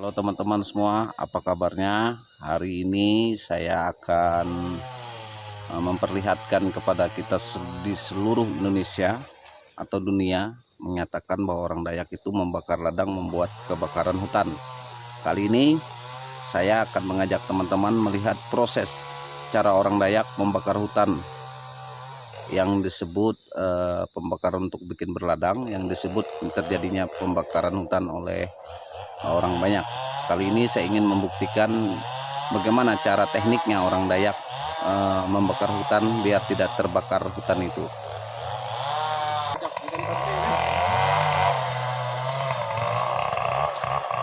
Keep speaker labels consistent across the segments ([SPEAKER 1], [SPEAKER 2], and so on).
[SPEAKER 1] Halo teman-teman semua, apa kabarnya? Hari ini saya akan eh, memperlihatkan kepada kita di seluruh Indonesia atau dunia menyatakan bahwa orang Dayak itu membakar ladang membuat kebakaran hutan. Kali ini saya akan mengajak teman-teman melihat proses cara orang Dayak membakar hutan yang disebut eh, pembakaran untuk bikin berladang, yang disebut terjadinya pembakaran hutan oleh orang banyak. Kali ini saya ingin membuktikan bagaimana cara tekniknya orang Dayak eh, membakar hutan biar tidak terbakar hutan itu.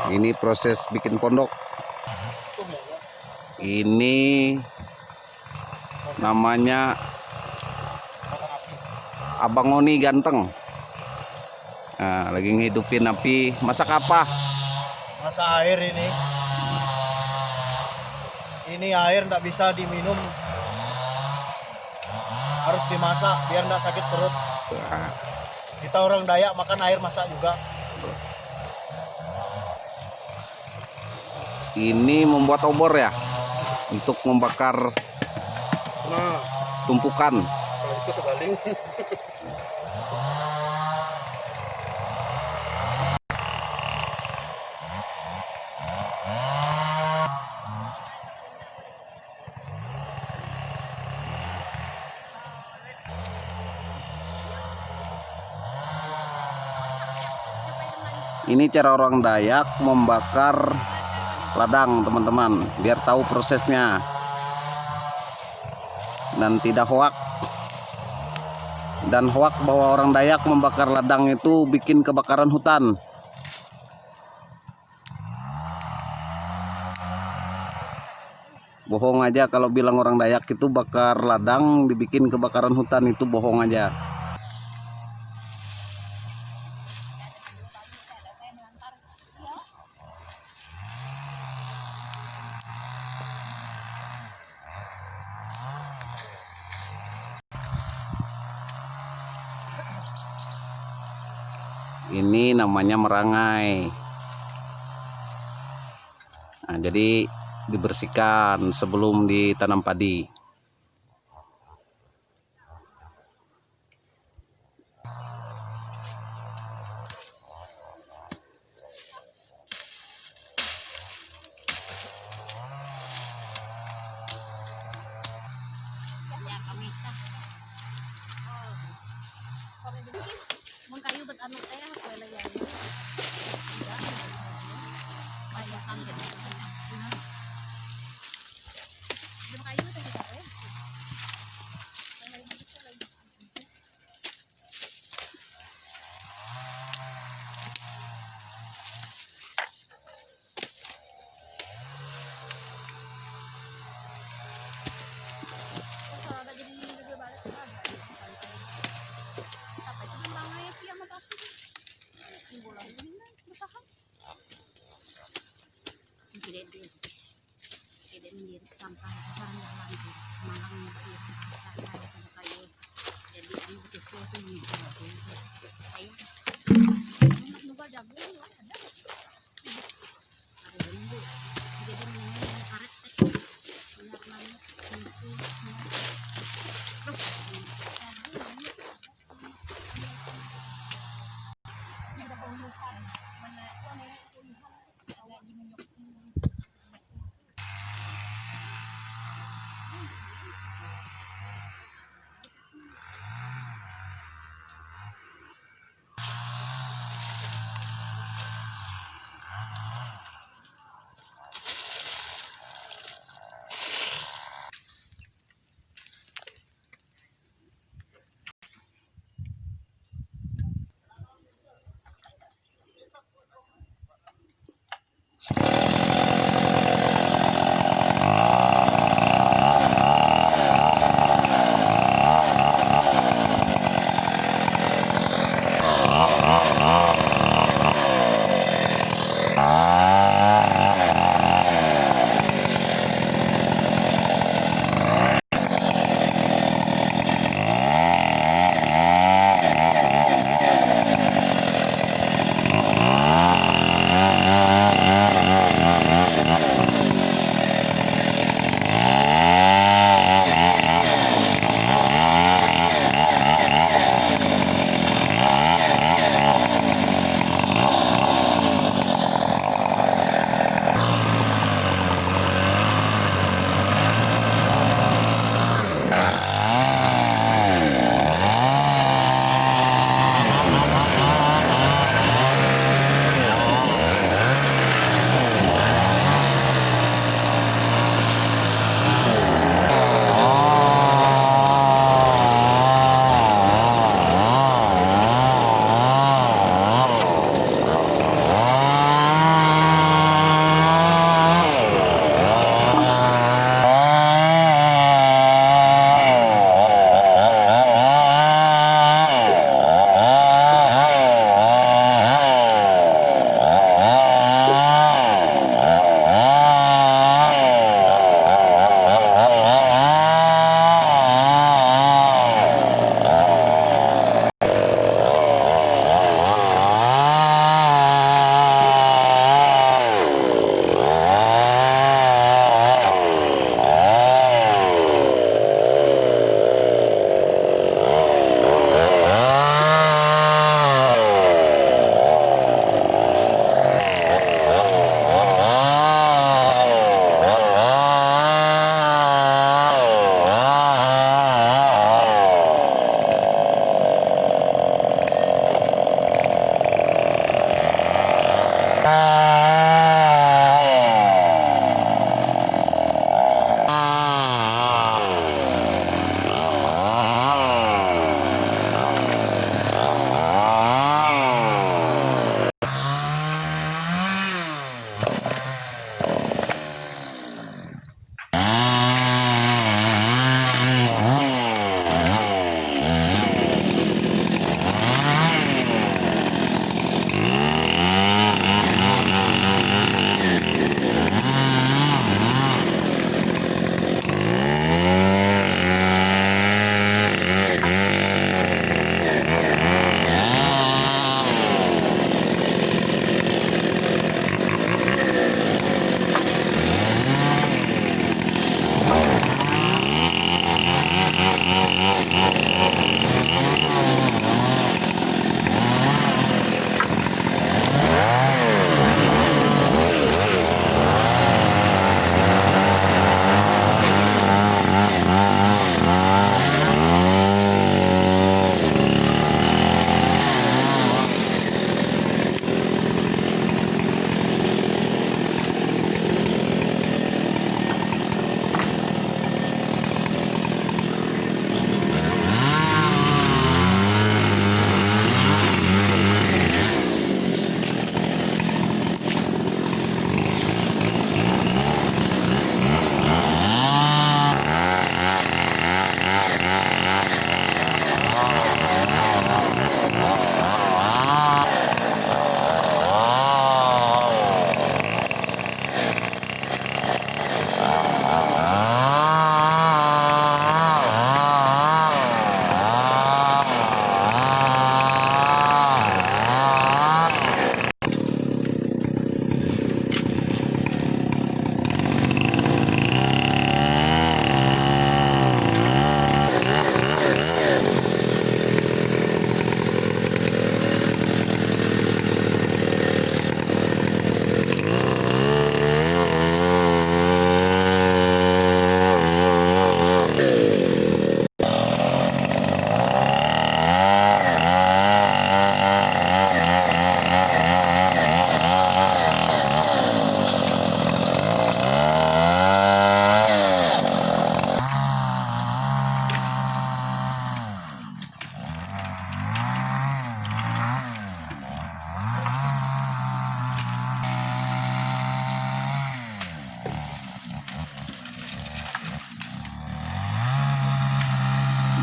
[SPEAKER 1] Ini proses bikin pondok. Ini namanya Abang Oni ganteng. Nah, lagi ngidupin api. Masak apa?
[SPEAKER 2] Masa air ini. Ini air tidak bisa diminum. Harus dimasak biar tidak sakit perut.
[SPEAKER 1] Nah,
[SPEAKER 2] kita orang Dayak makan air masak juga.
[SPEAKER 1] Ini membuat obor ya untuk membakar
[SPEAKER 2] nah.
[SPEAKER 1] tumpukan.
[SPEAKER 2] Kalau itu kebaling
[SPEAKER 1] ini cara orang Dayak membakar ladang teman-teman biar tahu prosesnya. Dan tidak hoak. Dan hoak bahwa orang Dayak membakar ladang itu bikin kebakaran hutan. Bohong aja kalau bilang orang Dayak itu bakar ladang dibikin kebakaran hutan itu bohong aja ini namanya merangai. Nah, jadi dibersihkan sebelum ditanam padi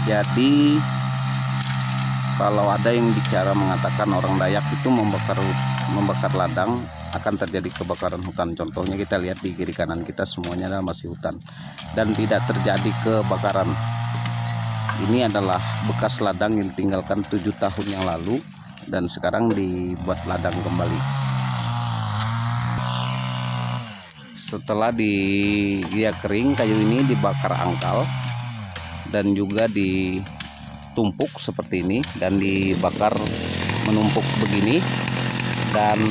[SPEAKER 3] Jadi
[SPEAKER 1] kalau ada yang bicara mengatakan orang Dayak itu membakar membakar ladang akan terjadi kebakaran hutan. Contohnya kita lihat di kiri kanan kita semuanya adalah masih hutan dan tidak terjadi kebakaran. Ini adalah bekas ladang yang ditinggalkan tujuh tahun yang lalu dan sekarang dibuat ladang kembali. Setelah di dia kering, kayu ini dibakar angkal dan juga ditumpuk seperti ini dan dibakar menumpuk begini dan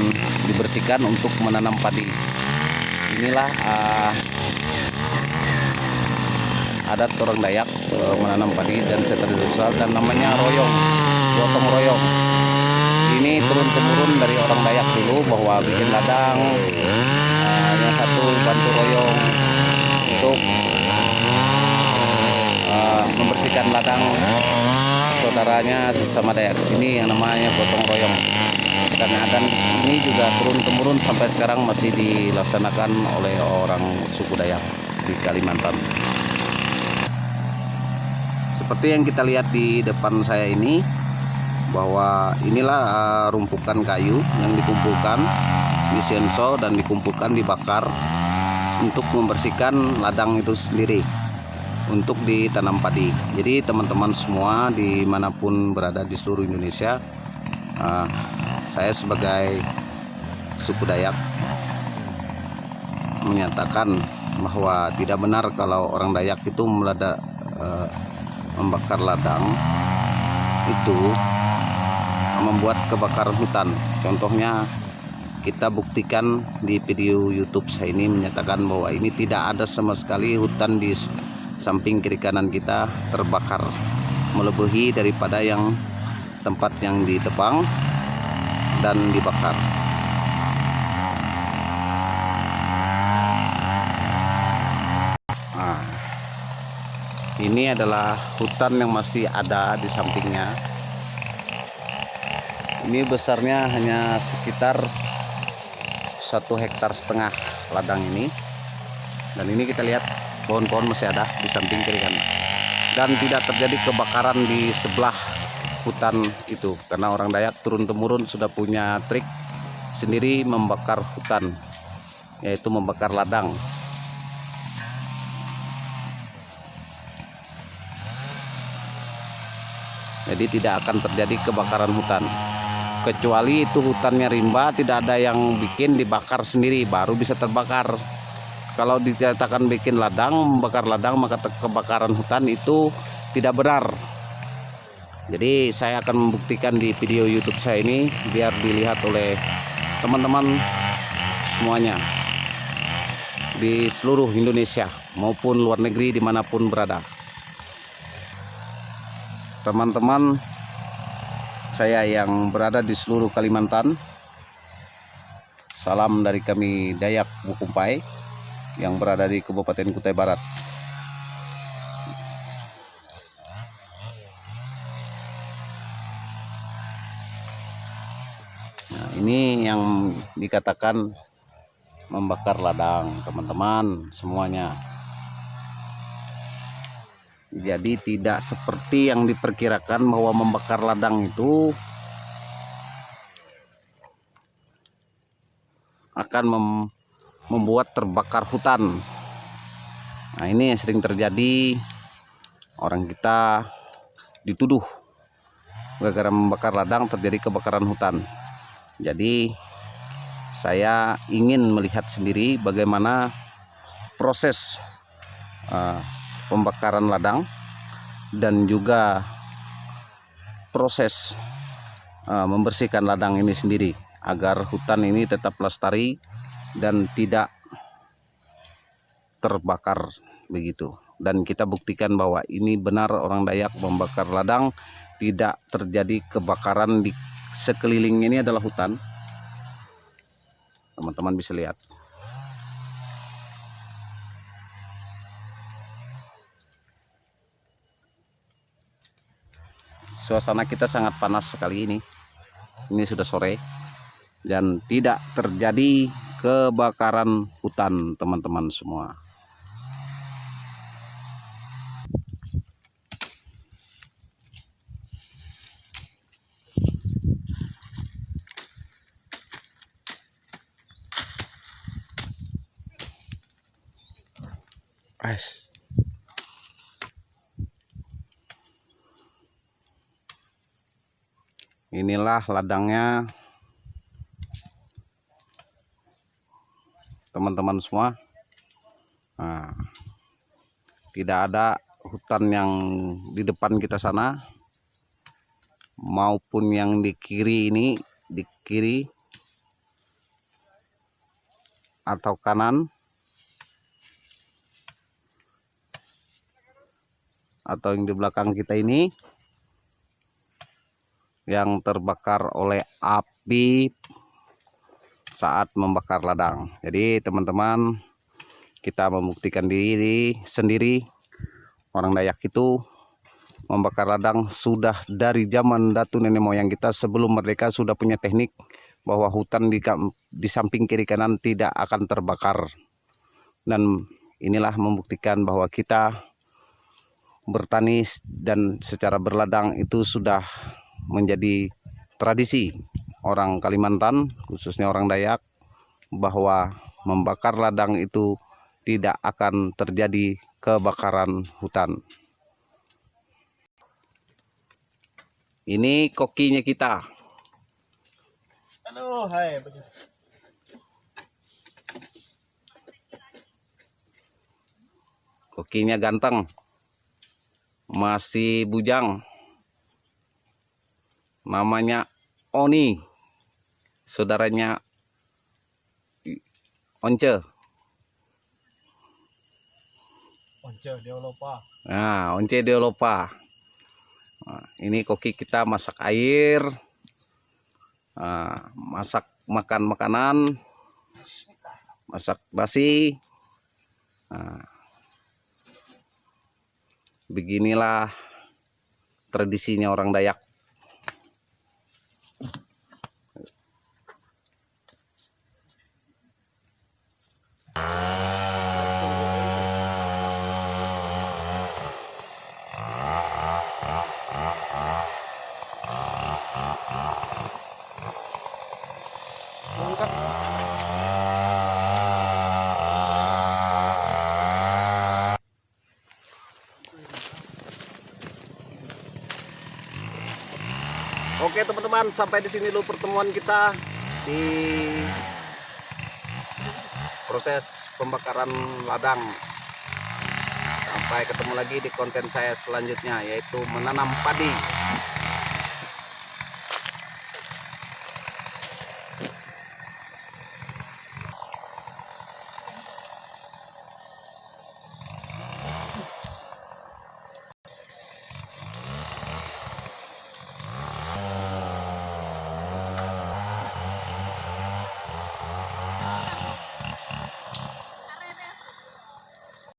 [SPEAKER 1] dibersihkan untuk menanam padi. Inilah uh, adat orang Dayak uh, menanam padi dan tradisional dan namanya royong, gotong royong. Ini turun temurun dari orang Dayak dulu bahwa bikin ladang, uh, yang satu bantu royong untuk membersihkan ladang saudaranya sesama Dayak. Ini yang namanya gotong royong dan adan ini juga turun temurun sampai sekarang masih dilaksanakan oleh orang suku Dayak di Kalimantan. Seperti yang kita lihat di depan saya ini bahwa inilah uh, rumpukan kayu yang dikumpulkan di senso dan dikumpulkan dibakar untuk membersihkan ladang itu sendiri untuk ditanam padi. Jadi teman-teman semua di mana pun berada di seluruh Indonesia uh, saya sebagai suku Dayak menyatakan bahwa tidak benar kalau orang Dayak itu melada, eh, membakar ladang itu membuat kebakaran hutan. Contohnya kita buktikan di video YouTube saya ini menyatakan bahwa ini tidak ada sama sekali hutan di samping kiri kanan kita terbakar melebihi daripada yang tempat yang ditebang dan dibakar. Nah, ini adalah hutan yang masih ada di sampingnya. Ini besarnya hanya sekitar satu hektar setengah ladang ini. Dan ini kita lihat pohon-pohon masih ada di samping kiri kanan. Dan tidak terjadi kebakaran di sebelah hutan itu. Karena orang Dayak turun temurun sudah punya trik sendiri membakar hutan yaitu membakar ladang. Jadi tidak akan terjadi kebakaran hutan. Kecuali itu hutannya rimba tidak ada yang bikin dibakar sendiri baru bisa terbakar kalau dikatakan bikin ladang membakar ladang maka kebakaran hutan itu tidak benar. Jadi saya akan membuktikan di video YouTube saya ini biar dilihat oleh teman-teman semuanya. Di seluruh Indonesia maupun luar negeri di mana pun berada. Teman-teman saya yang berada di seluruh Kalimantan salam dari kami Dayak Bukumpai yang berada di Kabupaten Kutai Barat Nah, ini yang dikatakan membakar ladang, teman-teman, semuanya. Jadi tidak seperti yang diperkirakan bahwa membakar ladang itu akan mem membuat terbakar hutan. Nah, ini yang sering terjadi orang kita dituduh gara-gara membakar ladang terjadi kebakaran hutan. Jadi saya ingin melihat sendiri bagaimana proses uh, pembakaran ladang dan juga proses uh, membersihkan ladang ini sendiri agar hutan ini tetap lestari dan tidak terbakar begitu. Dan kita buktikan bahwa ini benar orang Dayak membakar ladang tidak terjadi kebakaran di sekeliling ini adalah hutan. Teman-teman bisa lihat. Suasana kita sangat panas sekali ini. Ini sudah sore dan tidak terjadi kebakaran hutan teman-teman semua As. Inilah ladangnya teman-teman semua. Nah, tidak ada hutan yang di depan kita sana maupun yang di kiri ini di kiri atau kanan atau yang di belakang kita ini yang terbakar oleh api saat membakar ladang. Jadi teman-teman kita membuktikan diri sendiri. Orang Dayak itu membakar ladang sudah dari zaman datu nenek moyang kita sebelum merdeka sudah punya teknik bahwa hutan di, di samping kiri kanan tidak akan terbakar. Dan inilah membuktikan bahwa kita bertani dan secara berladang itu sudah menjadi tradisi orang Kalimantan khususnya orang Dayak bahwa membakar ladang itu tidak akan terjadi kebakaran hutan. Ini kokinya kita.
[SPEAKER 2] Aduh, hai.
[SPEAKER 1] Kokinya ganteng. Masih bujang. Namanya Oni. Saudaranya Once.
[SPEAKER 2] Once dia lupa.
[SPEAKER 1] Nah, Once Deolopa. Nah, ini koki kita masak air. Nah, masak makan makanan. Masak basi. Nah, beginilah tradisinya orang Dayak. Teman-teman, sampai di sini dulu pertemuan kita di proses pembakaran ladang. Sampai ketemu lagi di konten saya selanjutnya yaitu menanam padi.